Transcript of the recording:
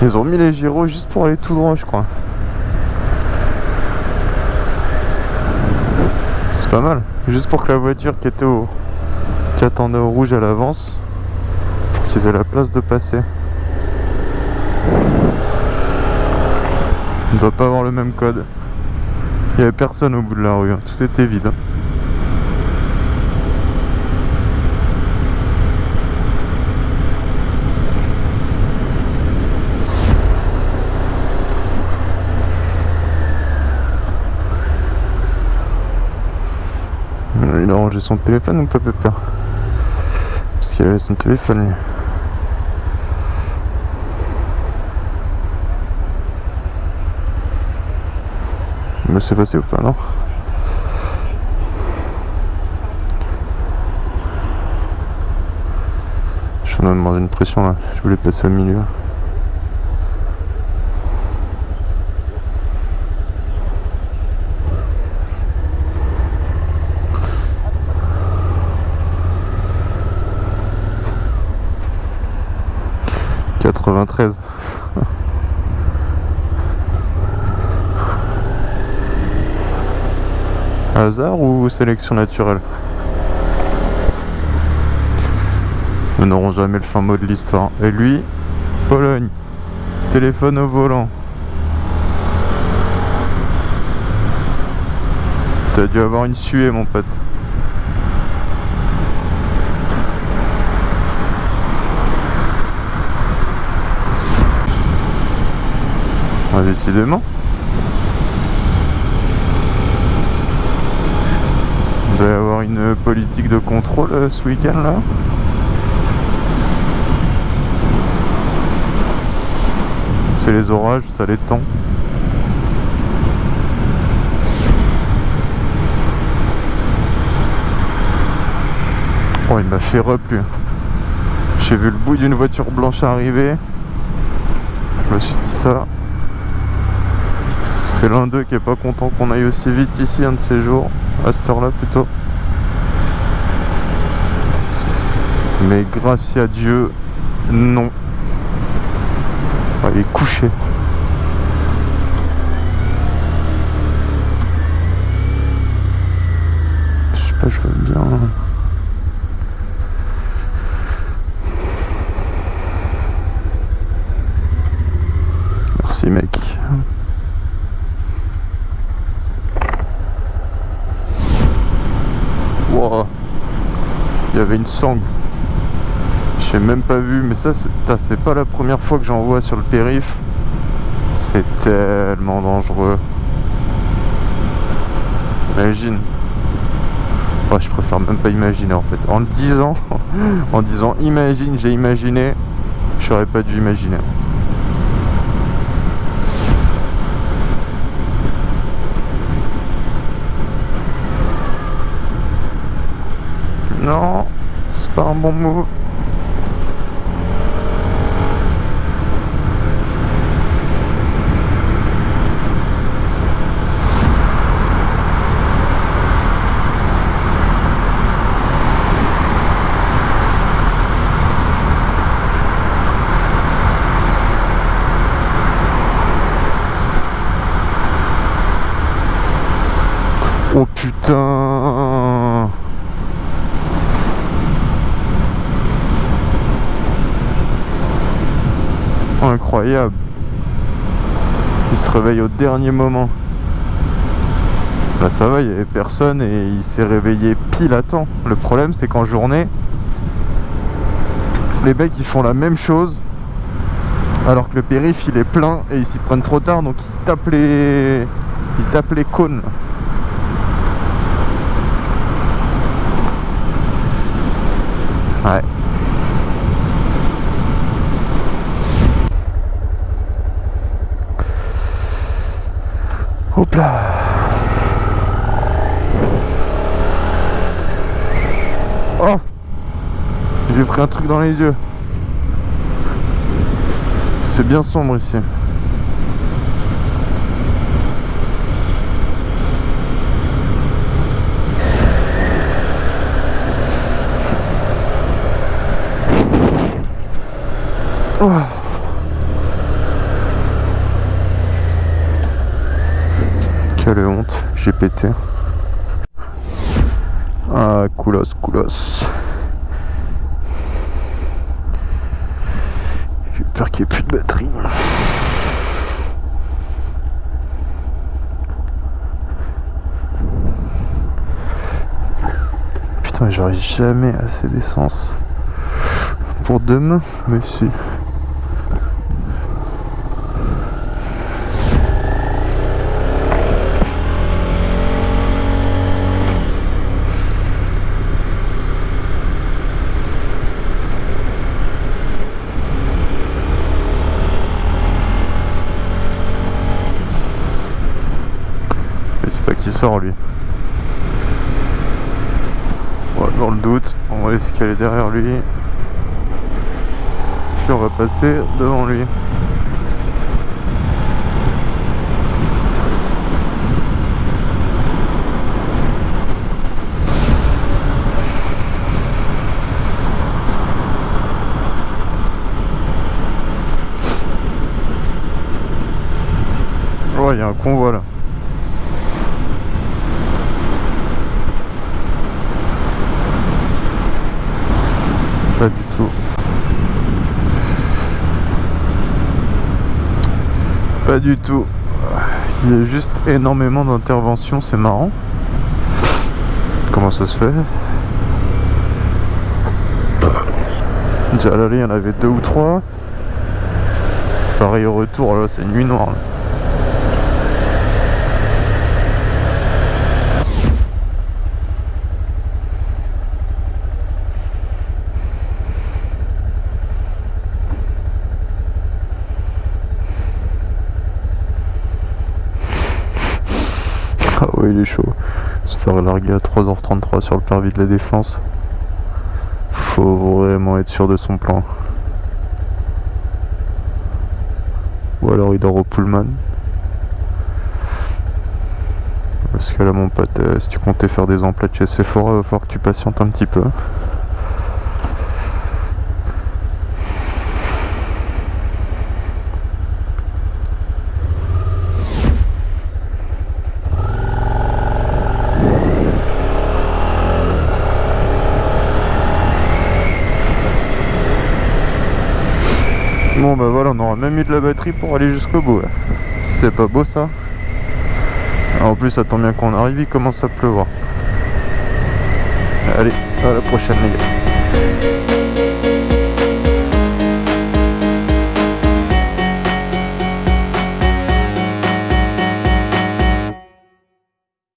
Ils ont mis les gyros juste pour aller tout droit, je crois. C'est pas mal. Juste pour que la voiture qui était au... qui attendait au rouge, elle avance. Pour qu'ils aient la place de passer. On doit pas avoir le même code. Il y avait personne au bout de la rue, hein. tout était vide. hein. Euh, Il a rangé son téléphone ou pas Parce qu'il avait son téléphone. Mais c'est passé ou pas non? Je suis en train de demander une pression là, je voulais passer au milieu. « 93 » Hasard ou sélection naturelle? Nous n'aurons jamais le fin mot de l'histoire. Et lui, Pologne, téléphone au volant. T'as dû avoir une suée, mon pote. Décidément. Il doit y avoir une politique de contrôle euh, ce week-end là. C'est les orages, ça les tend. Oh, il m'a fait replu. J'ai vu le bout d'une voiture blanche arriver. Je me suis dit ça. C'est l'un d'eux qui est pas content qu'on aille aussi vite ici un de ces jours. À cette heure-là plutôt. Mais grâce à Dieu, non. Il est couché. Je sais pas, je veux bien. Merci mec. Wow. Il y une sangle. J'ai même pas vu, mais ça, c'est pas la première fois que j'en vois sur le périph. C'est tellement dangereux. Imagine. Ouais, je préfère même pas imaginer en fait. En le disant, en disant imagine, j'ai imaginé, j'aurais pas dû imaginer. Non, pas un bon move. Oh putain Il se réveille au dernier moment. Là ça va, il n'y avait personne et il s'est réveillé pile à temps. Le problème c'est qu'en journée, les mecs ils font la même chose alors que le périph il est plein et ils s'y prennent trop tard donc ils tapent les, ils tapent les cônes. Ouais. Hop là Oh J'ai pris un truc dans les yeux. C'est bien sombre ici. Oh. Ah, coolos, coolos. J'ai peur qu'il n'y ait plus de batterie. Putain, j'aurai jamais assez d'essence pour demain, mais si. qui sort lui. dans le doute, on va laisser est derrière lui. Puis on va passer devant lui. Il y a un convoi là. Pas du tout. Pas du tout. Il y a juste énormément d'interventions, c'est marrant. Comment ça se fait? Déjà y en avait deux ou trois. Pareil au retour, là c'est nuit noire. Ah ouais il est chaud. Se faire larguer à 3h33 sur le parvis de la défense. Faut vraiment être sûr de son plan. Ou alors il dort au Pullman. Parce que là mon pote, euh, si tu comptais faire des emplettes chez Sephora, il va falloir que tu patientes un petit peu. Bon bah voilà, on aura même eu de la batterie pour aller jusqu'au bout. C'est pas beau ça En plus, ça bien qu'on arrive, il commence à pleuvoir. Allez, à la prochaine les gars.